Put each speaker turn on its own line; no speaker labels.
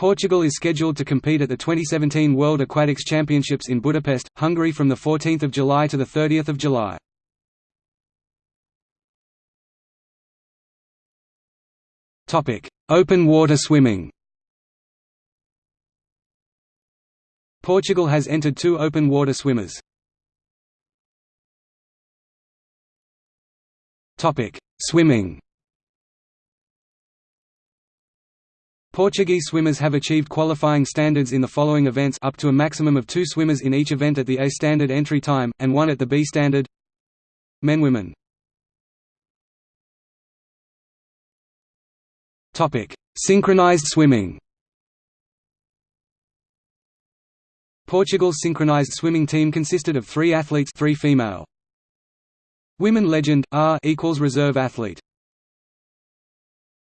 Portugal is scheduled to compete at the 2017 World Aquatics Championships in Budapest, Hungary from 14 July to 30 July. Open water swimming Portugal has entered two open water swimmers. Swimming Portuguese swimmers have achieved qualifying standards in the following events up to a maximum of two swimmers in each event at the A standard entry time, and one at the B standard. Men Women. Synchronized swimming. Portugal's synchronized swimming team consisted of three athletes three female. Women legend, R equals reserve athlete